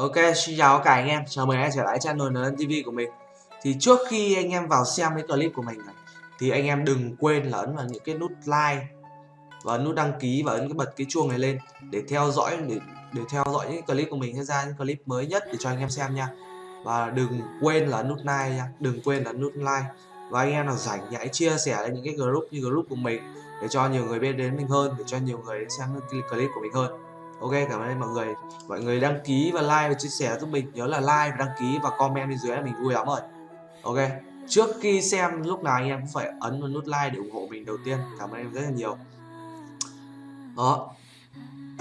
Ok, xin chào cả anh em, chào mừng anh em trở lại channel NN TV của mình. Thì trước khi anh em vào xem cái clip của mình này Thì anh em đừng quên là ấn vào những cái nút like Và nút đăng ký và ấn cái bật cái chuông này lên Để theo dõi để, để theo dõi những clip của mình sẽ ra những clip mới nhất để cho anh em xem nha. Và đừng quên là nút like nha, đừng quên là nút like. Và anh em nào rảnh thì hãy chia sẻ lên những cái group như group của mình Để cho nhiều người biết đến mình hơn, để cho nhiều người xem cái clip của mình hơn. Ok cảm ơn mọi người. Mọi người đăng ký và like và chia sẻ giúp mình. Nhớ là like và đăng ký và comment bên dưới là mình vui lắm rồi. Ok trước khi xem lúc nào anh em cũng phải ấn vào nút like để ủng hộ mình đầu tiên. Cảm ơn em rất là nhiều. Đó.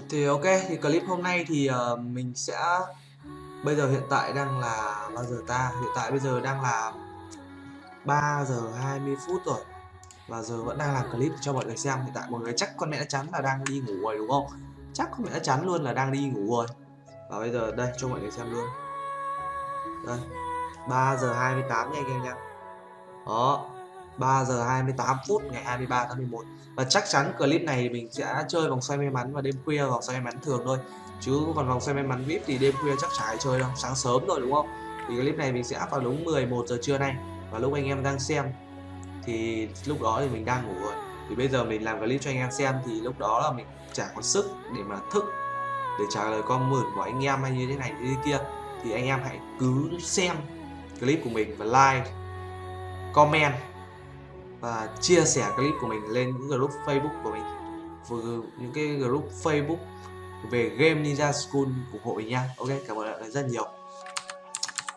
Thì ok thì clip hôm nay thì uh, mình sẽ bây giờ hiện tại đang là bao giờ ta? Hiện tại bây giờ đang là 3 giờ 20 phút rồi. Và giờ vẫn đang làm clip cho mọi người xem. Hiện tại mọi người chắc con mẹ đã chắn là đang đi ngủ rồi đúng không? Chắc không đã chắn luôn là đang đi ngủ rồi. Và bây giờ, đây, cho mọi người xem luôn. Đây 3 giờ 28 nha anh em nha đó 3 giờ 28 phút ngày 23 tháng 11 và chắc chắn clip này mình sẽ chơi vòng xoay may mắn và đêm khuya, vòng xoay may mắn thường thôi. Chứ còn vòng xoay may mắn vip thì đêm khuya chắc chả ai chơi đâu, sáng sớm rồi, đúng không? Thì clip này mình sẽ up vào đúng 11 giờ trưa nay. Và lúc anh em đang xem, thì lúc đó thì mình đang ngủ rồi. Thì bây giờ mình làm clip cho anh em xem, thì lúc đó là mình chả có sức để mà thức để trả lời con mượn của anh em hay như thế này như thế kia thì anh em hãy cứ xem clip của mình và like comment và chia sẻ clip của mình lên những group Facebook của mình. Vừa những cái group Facebook về game Ninja School ủng hộ mình nha. Ok cảm ơn mọi người rất nhiều.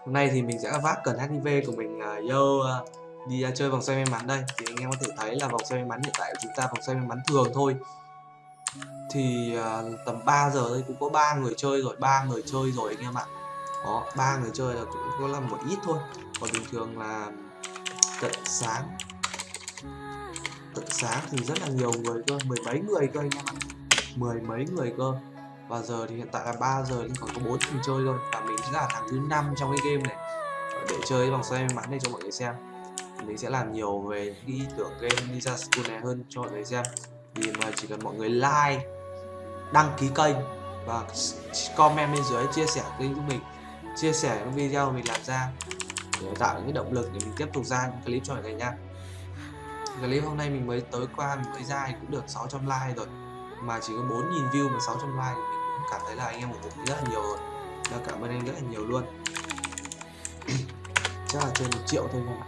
Hôm nay thì mình sẽ vác cần HIV của mình uh, vô uh, đi uh, chơi vòng xoay may mắn đây. Thì anh em có thể thấy là vòng xoay may mắn hiện tại của chúng ta vòng xoay may mắn thường thôi thì uh, tầm 3 giờ đây cũng có ba người chơi rồi ba người chơi rồi anh em ạ. Đó ba người chơi là cũng có là một ít thôi. Còn bình thường là tận sáng. Tận sáng thì rất là nhiều người cơ mười mấy người cơ anh em ạ. Mười mấy người cơ. Và giờ thì hiện tại là 3 giờ nhưng còn có bốn người chơi thôi. Và mình chính là thằng thứ năm trong cái game này. Để chơi vòng xoay may mắn này cho mọi người xem. Mình sẽ làm nhiều về cái ý tưởng game Ninja School này hơn cho mọi người xem. Thì mà chỉ cần mọi người like đăng ký kênh và comment bên dưới, chia sẻ kênh của mình, chia sẻ những video mình làm ra để tạo những cái động lực để mình tiếp tục ra những clip cho mọi người nha. Clip hôm nay mình mới tới qua mình mới ra thì cũng được 600 like rồi, mà chỉ có 4.000 view mà 600 like thì mình cũng cảm thấy là anh em ủng hộ rất là nhiều rồi. Cảm ơn anh rất là nhiều luôn. Chắc là trên một triệu thôi không ạ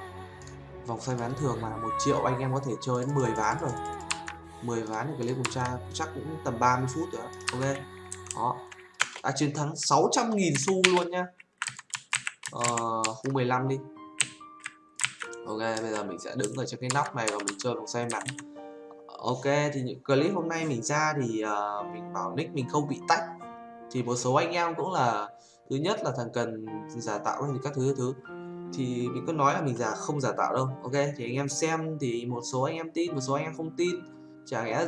vòng xoay ván thường mà một triệu anh em có thể chơi đến 10 ván rồi. 10 ván thì clip cùng cha chắc cũng tầm 30 phút rồi ok. Đó. Đã chiến thắng 600.000 xu luôn nhá. Ờ, khu 15 đi. Ok bây giờ mình sẽ đứng ở trên cái nóc này và mình chơi vòng xoay mặt ok thì những clip hôm nay mình ra thì uh, mình bảo nick mình không bị tách. Thì một số anh em cũng là thứ nhất là thằng cần giả tạo hay các thứ thứ. Thì mình có nói là mình giả không giả tạo đâu. Ok thì anh em xem thì một số anh em tin một số anh em không tin chả lẽ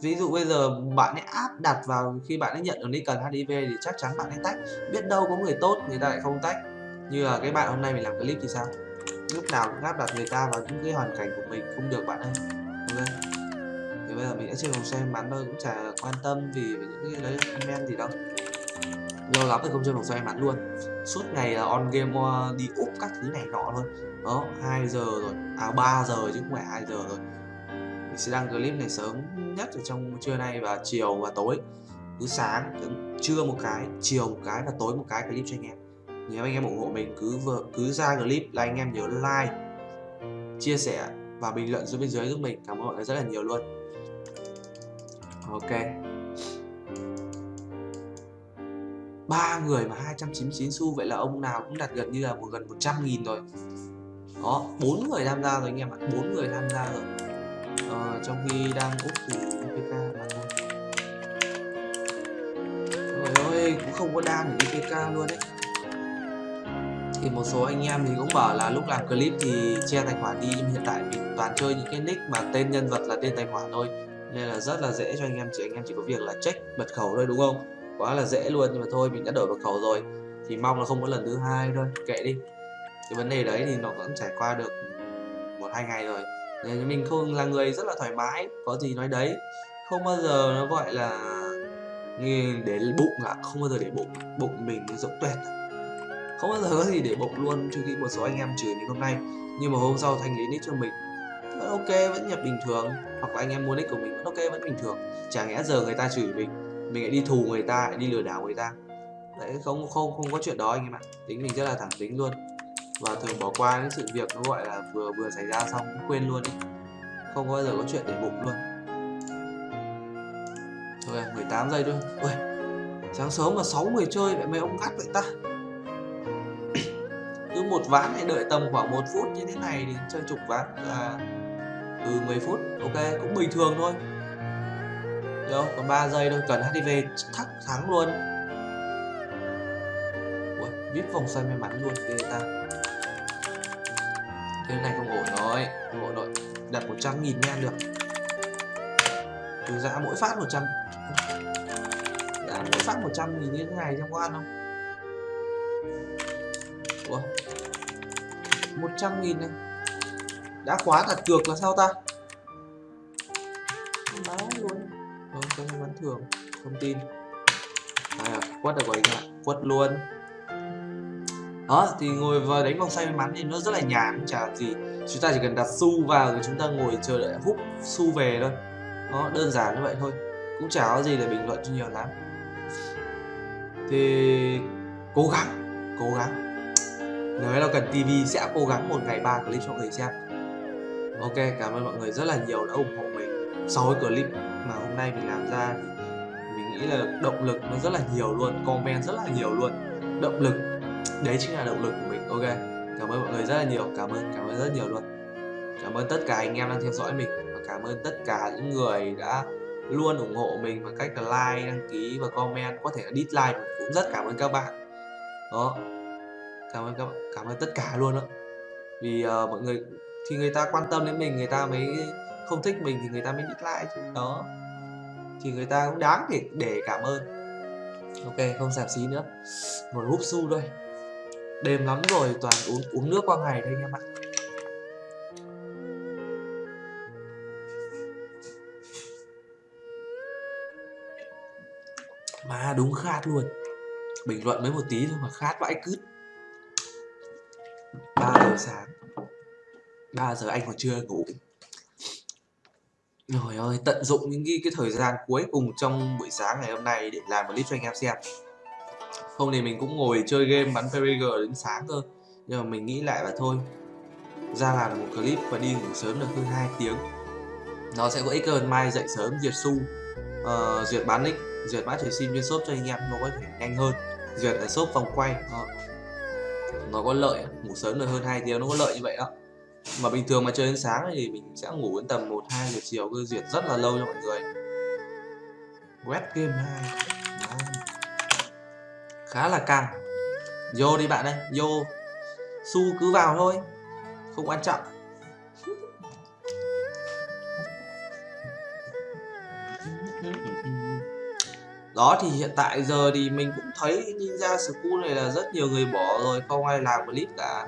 ví dụ bây giờ bạn ấy áp đặt vào khi bạn ấy nhận được cần HIV thì chắc chắn bạn ấy tách. Biết đâu có người tốt người ta lại không tách. Như là cái bạn hôm nay mình làm clip thì sao? Lúc nào cũng áp đặt người ta vào những cái hoàn cảnh của mình không được bạn ơi. Ok thì bây giờ mình đã chưa cùng xem bắn thôi cũng chả quan tâm vì những cái đấy, comment gì đâu. Lâu lắm rồi không chơi vòng xoay bắn luôn. Suốt ngày là on game uh, đi úp các thứ này nọ luôn. Đó 2 giờ rồi. À 3 giờ chứ không phải 2 giờ rồi mình sẽ đăng clip này sớm nhất ở trong trưa nay và chiều và tối. Cứ sáng, cứ trưa một cái, chiều một cái và tối một cái clip cho anh em. Nếu anh em ủng hộ mình, cứ vừa, cứ ra clip là anh em nhớ like, chia sẻ và bình luận dưới bên dưới giúp mình. Cảm ơn mọi người rất là nhiều luôn. Ok. Ba người mà 299 xu, vậy là ông nào cũng đặt gần như là một, gần 100 nghìn rồi. Đó bốn người tham gia rồi anh em ạ, bốn người tham gia rồi ờ, trong khi đang úp thì IPK bằng luôn. Trời ơi cũng không có đan để IPK luôn đấy thì một số anh em thì cũng bảo là lúc làm clip thì che tài khoản đi nhưng hiện tại mình toàn chơi những cái nick mà tên nhân vật là tên tài khoản thôi. Nên là rất là dễ cho anh em chỉ anh em chỉ có việc là check mật khẩu thôi đúng không? Quá là dễ luôn nhưng mà thôi mình đã đổi mật khẩu rồi. Thì mong là không có lần thứ hai thôi kệ đi. Cái vấn đề đấy thì nó vẫn trải qua được một hai ngày rồi mình không, là người rất là thoải mái, có gì nói đấy. Không bao giờ nó gọi là để bụng là không bao giờ để bụng bụng mình rộng tuyệt à? không bao giờ có gì để bụng luôn, trừ khi một số anh em chửi mình hôm nay. Nhưng mà hôm sau thanh lý nick cho mình, vẫn ok, vẫn nhập bình thường. Hoặc là anh em mua nick của mình vẫn ok, vẫn bình thường. Chả lẽ giờ người ta chửi mình mình lại đi thù người ta, lại đi lừa đảo người ta. Đấy, không không không có chuyện đó anh em ạ. Tính mình rất là thẳng tính luôn và thường bỏ qua những sự việc nó gọi là vừa vừa xảy ra xong cũng quên luôn ý. không bao giờ có chuyện để bụng luôn. Thôi 18 giây thôi. Ui sáng sớm mà 6 người chơi vậy mấy ông gắt vậy ta? Cứ một ván này đợi tầm khoảng một phút như thế này thì chơi chục ván là từ 10 phút. Ok cũng bình thường thôi. Đâu còn 3 giây thôi cần HDV thắc thắng luôn. Ui, vòng xoay may mắn luôn ghê ta thế này không ổn rồi. Không ổn rồi đặt 100 nghìn nha được. Từ giá mỗi phát 100 giá mỗi phát 100 nghìn như thế này trong có ăn không? Ủa? 100 nghìn này. Đã khóa đặt cược là sao ta? Báo luôn. Không cái vẫn thường thông tin à, quất được rồi anh ạ? Quất luôn đó, thì ngồi và đánh vòng xoay may mắn thì nó rất là nhàn chả gì. Chúng ta chỉ cần đặt xu vào rồi chúng ta ngồi chờ đợi hút xu về thôi. Nó đơn giản như vậy thôi, cũng chả có gì để bình luận cho nhiều lắm. Thì cố gắng cố gắng. Nếu là cần TV sẽ cố gắng một ngày ba clip cho người xem. Ok, cảm ơn mọi người rất là nhiều đã ủng hộ mình. Sau cái clip mà hôm nay mình làm ra thì mình nghĩ là động lực nó rất là nhiều luôn, comment rất là nhiều luôn. Động lực đấy chính là động lực của mình. Ok cảm ơn mọi người rất là nhiều. Cảm ơn cảm ơn rất nhiều luôn. Cảm ơn tất cả anh em đang theo dõi mình và cảm ơn tất cả những người đã luôn ủng hộ mình bằng cách là like đăng ký và comment. Có thể là dislike cũng rất cảm ơn các bạn. Đó. Cảm ơn các bạn cảm ơn tất cả luôn đó. Vì uh, mọi người thì người ta quan tâm đến mình người ta mới không thích mình thì người ta mới dislike chứ. Đó. Thì người ta cũng đáng để để cảm ơn. Ok không giảm xí nữa. Một húp su thôi đêm lắm rồi toàn uống uống nước qua ngày thôi anh em ạ. Mà đúng khát luôn. Bình luận mấy một tí thôi mà khát vãi cứt. 3 giờ sáng. 3 giờ anh còn chưa ngủ. Trời ơi tận dụng những cái, cái thời gian cuối cùng trong buổi sáng ngày hôm nay để làm một clip cho anh em xem không thì mình cũng ngồi chơi game bắn PUBG đến sáng cơ. Nhưng mà mình nghĩ lại là thôi ra làm một clip và đi ngủ sớm được hơn 2 tiếng. Nó sẽ có ích hơn mai dậy sớm duyệt su ờ, uh, duyệt bán nick duyệt mã trời sim trên shop cho anh em nó có thể nhanh hơn. Duyệt ở shop vòng quay đó. nó có lợi ngủ sớm được hơn 2 tiếng nó có lợi như vậy đó. Mà bình thường mà chơi đến sáng thì mình sẽ ngủ đến tầm 1 2 giờ chiều cứ duyệt rất là lâu cho mọi người. Web game 2 khá là căng. Vô đi bạn ơi, vô. Su cứ vào thôi, không quan trọng. Đó thì hiện tại giờ thì mình cũng thấy Ninja School này là rất nhiều người bỏ rồi, không ai làm clip cả.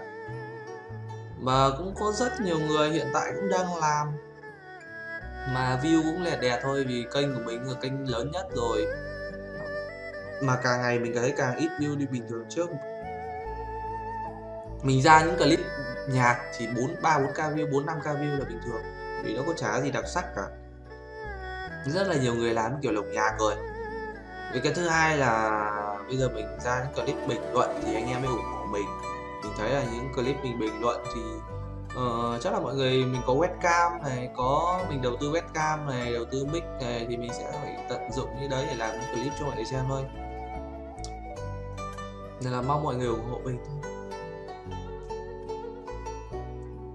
Mà cũng có rất nhiều người hiện tại cũng đang làm. Mà view cũng lẹt đẹt thôi vì kênh của mình là kênh lớn nhất rồi mà càng ngày mình thấy càng ít view đi bình thường trước. Mình ra những clip nhạc chỉ 4 3 4 k view 4 5 k view là bình thường. Vì nó có chả gì đặc sắc cả. Rất là nhiều người làm kiểu lồng nhạc rồi. Vì cái thứ hai là bây giờ mình ra những clip bình luận thì anh em mới ủng hộ mình. Mình thấy là những clip mình bình luận thì uh, chắc là mọi người mình có webcam này có mình đầu tư webcam này đầu tư mic này thì mình sẽ phải tận dụng như đấy để làm những clip cho mọi người xem thôi nên là mong mọi người ủng hộ mình thôi.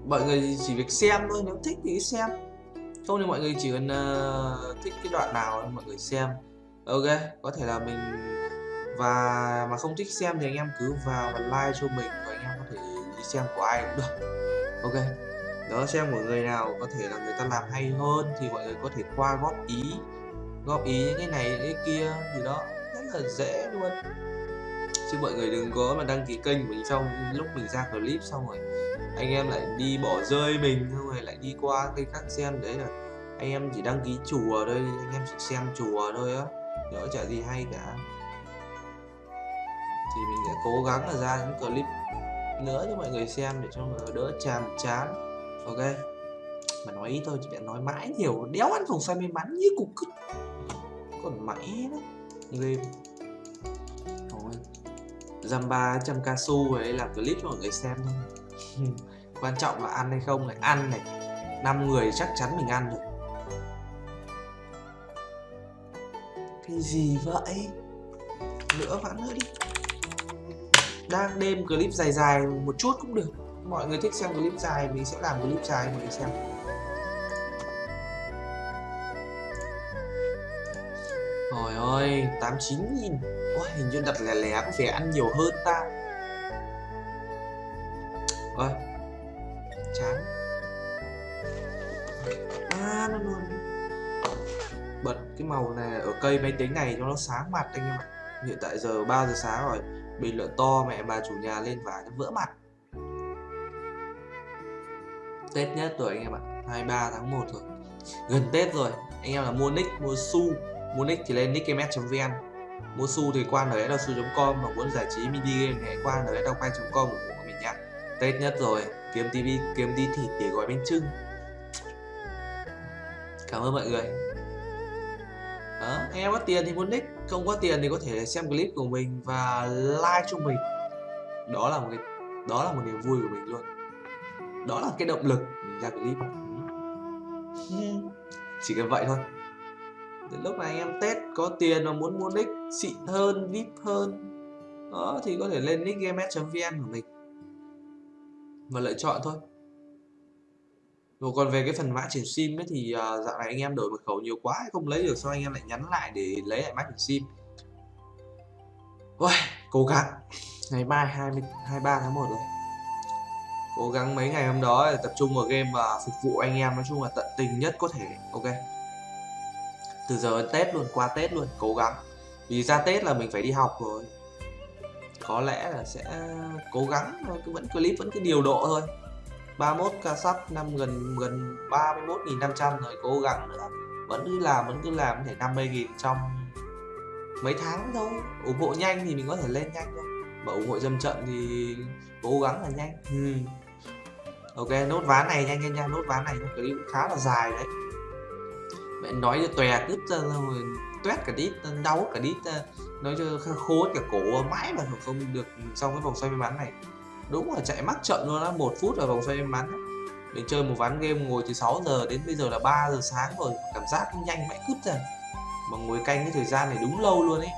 Mọi người chỉ việc xem thôi nếu thích thì xem. Không thì mọi người chỉ cần uh, thích cái đoạn nào mọi người xem. Ok có thể là mình và mà không thích xem thì anh em cứ vào và like cho mình và anh em có thể đi xem của ai cũng được. Ok đó xem của người nào có thể là người ta làm hay hơn thì mọi người có thể qua góp ý góp ý những cái này những cái kia thì đó rất là dễ luôn chứ mọi người đừng có mà đăng ký kênh của mình xong lúc mình ra clip xong rồi anh em lại đi bỏ rơi mình, xong rồi lại đi qua kênh khác xem. Đấy là anh em chỉ đăng ký chùa thôi, anh em chỉ xem chùa thôi á. Nhỡ chả gì hay cả. Thì mình sẽ cố gắng là ra những clip nữa cho mọi người xem để cho mọi người đỡ chàm chán. Ok. Mà nói ít thôi chị bạn nói mãi nhiều. Đéo ăn phòng xoay may mắn như cục cứt còn mãi đó game. Thôi dăm ba trăm ca su ấy làm clip cho mọi người xem thôi. Quan trọng là ăn hay không này. Ăn này. Năm người chắc chắn mình ăn rồi. Cái gì vậy? Nữa vãn nữa đi. Đang đêm clip dài dài một chút cũng được. Mọi người thích xem clip dài mình sẽ làm clip dài mọi người xem. Trời ơi, 89 nghìn Ôi, hình như đặt lẻ lẻ có vẻ ăn nhiều hơn ta. Ôi, chán. À, nó luôn. Bật cái màu này ở cây máy tính này cho nó sáng mặt anh em ạ. Hiện tại giờ 3 giờ sáng rồi Bình luận to mẹ bà chủ nhà lên và nó vỡ mặt. Tết nhất rồi anh em ạ 23 tháng 1 rồi. Gần Tết rồi Anh em là mua nick, mua su. Mua nick thì lên nickms.vn Mua xu thì qua nlsu.com Mà muốn giải trí mini game thì hãy qua nldownpay.com ủng hộ mình nhé Tết nhất rồi Kiếm tivi, kiếm đi thịt để gói bánh trưng Cảm ơn mọi người. Đó, anh em có tiền thì muốn nick Không có tiền thì có thể xem clip của mình Và like cho mình. Đó là một cái đó là một niềm vui của mình luôn. Đó là cái động lực mình ra clip. Ừ. Chỉ cần vậy thôi đến lúc này anh em tết có tiền mà muốn mua nick xịn hơn vip hơn đó thì có thể lên nickgames.vn của mình. Và lựa chọn thôi. Rồi còn về cái phần mã chuyển sim ấy thì uh, dạo này anh em đổi mật khẩu nhiều quá không lấy được sao anh em lại nhắn lại để lấy lại mã chuyển sim? Ôi, cố gắng. Ngày mai 20 23 tháng 1 rồi. Cố gắng mấy ngày hôm đó để tập trung vào game và phục vụ anh em. Nói chung là tận tình nhất có thể. Ok từ giờ đến tết luôn, qua tết luôn, cố gắng. Vì ra tết là mình phải đi học rồi. Có lẽ là sẽ cố gắng cứ vẫn clip, vẫn cứ điều độ thôi. 31 ca sắp, năm gần gần 31.500 rồi, cố gắng nữa. Vẫn cứ làm, vẫn cứ làm, có thể 50.000 trong mấy tháng thôi. Ủng hộ nhanh thì mình có thể lên nhanh thôi. Mà ủng hộ dâm trận thì cố gắng là nhanh. Ừ. Ok, nốt ván này nhanh nhanh nhanh, nốt ván này clip cũng khá là dài đấy mẹ nói cho tòe cứt ra rồi tuét cả đít đau cả đít nói cho khô cả cổ mãi mà không được xong cái vòng xoay may mắn này. Đúng là chạy mắc chậm luôn á, một phút ở vòng xoay may mắn mình chơi một ván game ngồi từ 6 giờ đến bây giờ là 3 giờ sáng rồi, cảm giác nhanh mãi cướp ra. Mà ngồi canh cái thời gian này đúng lâu luôn ấy.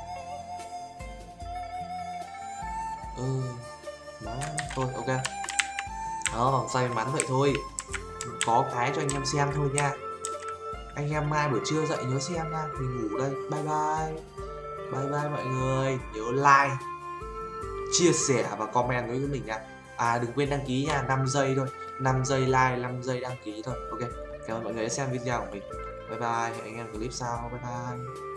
Ừ đó thôi, ok. Đó, vòng xoay mắn vậy thôi. Có cái cho anh em xem thôi nha anh em mai buổi trưa dậy nhớ xem nha. Mình ngủ đây. Bye bye. Bye bye mọi người. Nhớ like, chia sẻ và comment với mình nha. À đừng quên đăng ký nha. 5 giây thôi. 5 giây like 5 giây đăng ký thôi. Ok. Cảm ơn mọi người đã xem video của mình. Bye bye. Hẹn anh em clip sau. Bye bye.